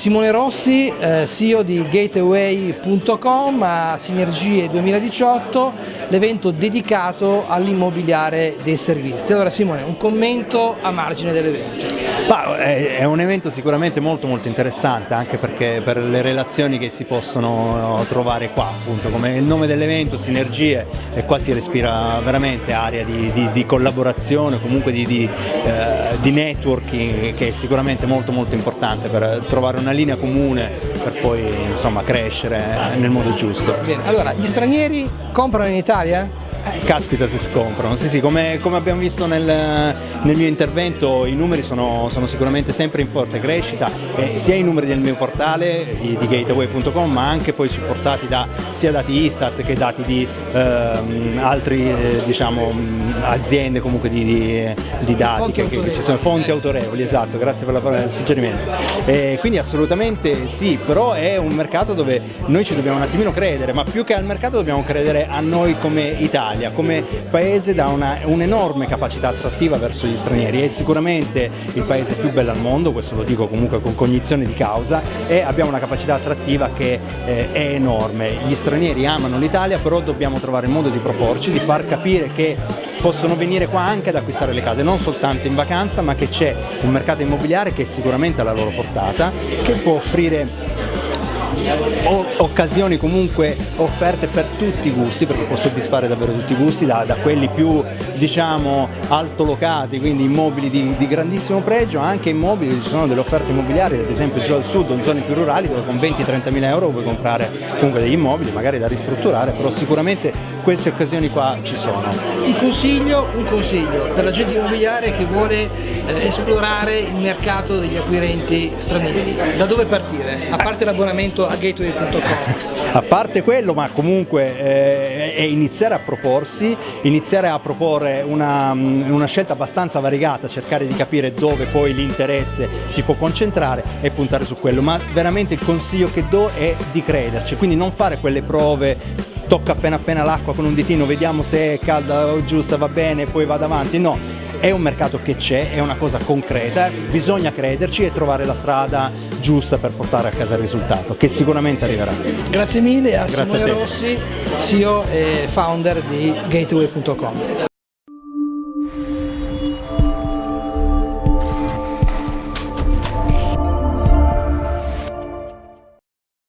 Simone Rossi, eh, CEO di Gateway.com a Sinergie 2018, l'evento dedicato all'immobiliare dei servizi. Allora Simone, un commento a margine dell'evento. È un evento sicuramente molto molto interessante anche perché per le relazioni che si possono trovare qua, appunto come il nome dell'evento, Sinergie, e qua si respira veramente aria di, di, di collaborazione, comunque di, di, eh, di networking che è sicuramente molto molto importante per trovare una linea comune per poi insomma, crescere nel modo giusto. Bene, allora gli stranieri comprano in Italia? Eh, caspita se scomprano, sì sì, come, come abbiamo visto nel, nel, mio intervento i numeri sono, sono, sicuramente sempre in forte crescita, eh, sia i numeri del mio portale di, di gateway.com ma anche poi supportati da sia dati Istat che dati di ehm, altre eh, diciamo, aziende comunque di, di, di dati, che, che, ci sono. fonti autorevoli, esatto, grazie per la parola del suggerimento. Eh, quindi assolutamente sì, però è un mercato dove noi ci dobbiamo un attimino credere, ma più che al mercato dobbiamo credere a noi come Italia l'Italia come paese dà un'enorme capacità attrattiva verso gli stranieri, è sicuramente il paese più bello al mondo, questo lo dico comunque con cognizione di causa e abbiamo una capacità attrattiva che eh, è enorme. Gli stranieri amano l'Italia però dobbiamo trovare il modo di proporci, di far capire che possono venire qua anche ad acquistare le case, non soltanto in vacanza ma che c'è un mercato immobiliare che è sicuramente alla loro portata, che può offrire occasioni comunque offerte per tutti i gusti perché può soddisfare davvero tutti i gusti da, da quelli più diciamo altolocati quindi immobili di, di, grandissimo pregio anche immobili ci sono delle offerte immobiliari ad esempio giù al sud in zone più rurali dove con 20-30 mila euro puoi comprare comunque degli immobili magari da ristrutturare però sicuramente queste occasioni qua ci sono. Un consiglio, un consiglio per la gente immobiliare che vuole esplorare il mercato degli acquirenti stranieri da dove partire? a parte l'abbonamento a gateway.com. A parte quello, ma comunque eh, è iniziare a proporsi, iniziare a proporre una, mm, una scelta abbastanza variegata, cercare di capire dove poi l'interesse si può concentrare e puntare su quello, ma veramente il consiglio che do è di crederci, quindi non fare quelle prove tocca appena appena l'acqua con un ditino, vediamo se è calda o giusta, va bene, poi vado avanti, no, è un mercato che c'è, è una cosa concreta, bisogna crederci e trovare la strada giusta per portare a casa il risultato, che sicuramente arriverà. Grazie mille a Grazie Simone a Rossi, CEO e founder di Gateway.com.